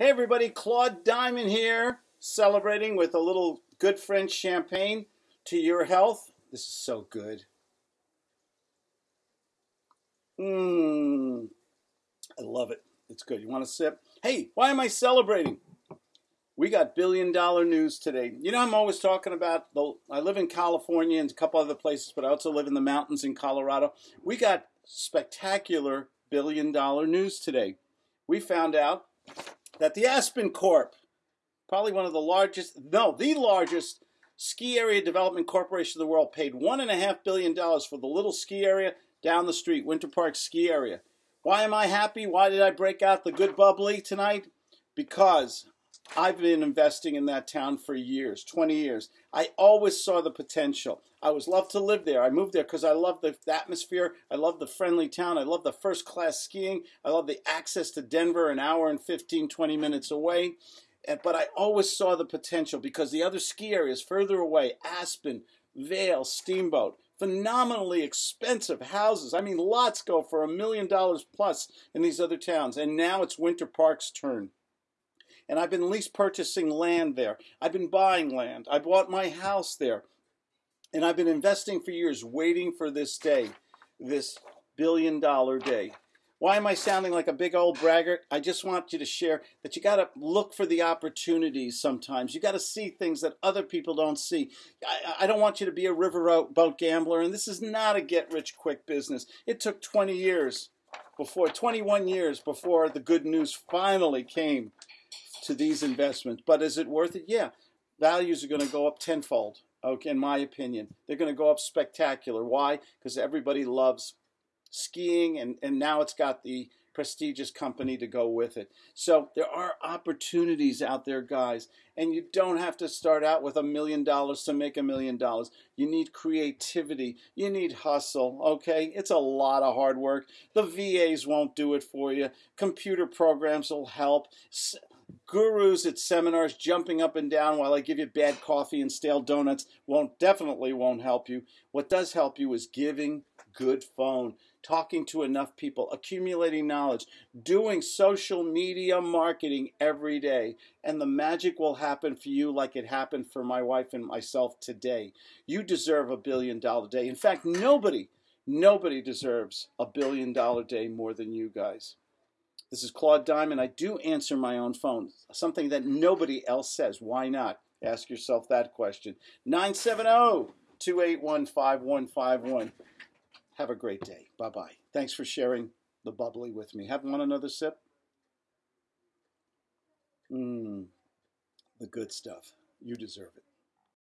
Hey everybody, Claude Diamond here, celebrating with a little good French champagne to your health. This is so good. Mmm, I love it. It's good. You want a sip? Hey, why am I celebrating? We got billion dollar news today. You know, I'm always talking about the. I live in California and a couple other places, but I also live in the mountains in Colorado. We got spectacular billion dollar news today. We found out that the Aspen Corp, probably one of the largest, no, the largest ski area development corporation in the world, paid $1.5 billion for the little ski area down the street, Winter Park Ski Area. Why am I happy? Why did I break out the good bubbly tonight? Because I've been investing in that town for years, 20 years. I always saw the potential. I was loved to live there. I moved there because I love the atmosphere. I love the friendly town. I love the first class skiing. I love the access to Denver, an hour and 15, 20 minutes away. But I always saw the potential because the other ski areas further away, Aspen, Vail, Steamboat, phenomenally expensive houses. I mean, lots go for a million dollars plus in these other towns. And now it's Winter Park's turn and I've been lease purchasing land there. I've been buying land. I bought my house there. And I've been investing for years, waiting for this day, this billion dollar day. Why am I sounding like a big old braggart? I just want you to share that you got to look for the opportunities sometimes. You got to see things that other people don't see. I, I, don't want you to be a riverboat gambler, and this is not a get rich quick business. It took 20 years before, 21 years before the good news finally came to these investments. But is it worth it? Yeah. Values are going to go up tenfold, okay, in my opinion. They're going to go up spectacular. Why? Because everybody loves skiing, and, and now it's got the prestigious company to go with it. So there are opportunities out there, guys, and you don't have to start out with a million dollars to make a million dollars. You need creativity, you need hustle, okay? It's a lot of hard work. The VAs won't do it for you, computer programs will help gurus at seminars jumping up and down while I give you bad coffee and stale donuts won't definitely won't help you. What does help you is giving good phone, talking to enough people, accumulating knowledge, doing social media marketing every day, and the magic will happen for you like it happened for my wife and myself today. You deserve a billion dollar day. In fact, nobody nobody deserves a billion dollar day more than you guys. This is Claude Diamond. I do answer my own phone, something that nobody else says. Why not? Ask yourself that question. 970 281 5151. Have a great day. Bye bye. Thanks for sharing the bubbly with me. Have one another sip? Mmm, the good stuff. You deserve it.